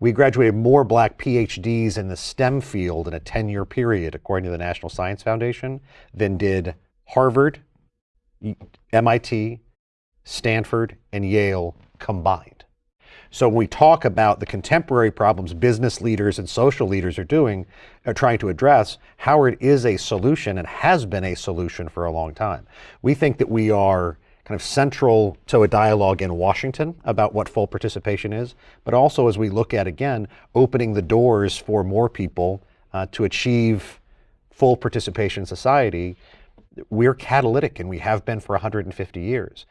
We graduated more black PhDs in the STEM field in a 10-year period, according to the National Science Foundation, than did Harvard, MIT, Stanford, and Yale combined. So when we talk about the contemporary problems business leaders and social leaders are doing, are trying to address, Howard is a solution and has been a solution for a long time. We think that we are kind of central to a dialogue in Washington about what full participation is, but also as we look at, again, opening the doors for more people uh, to achieve full participation in society, we're catalytic and we have been for 150 years.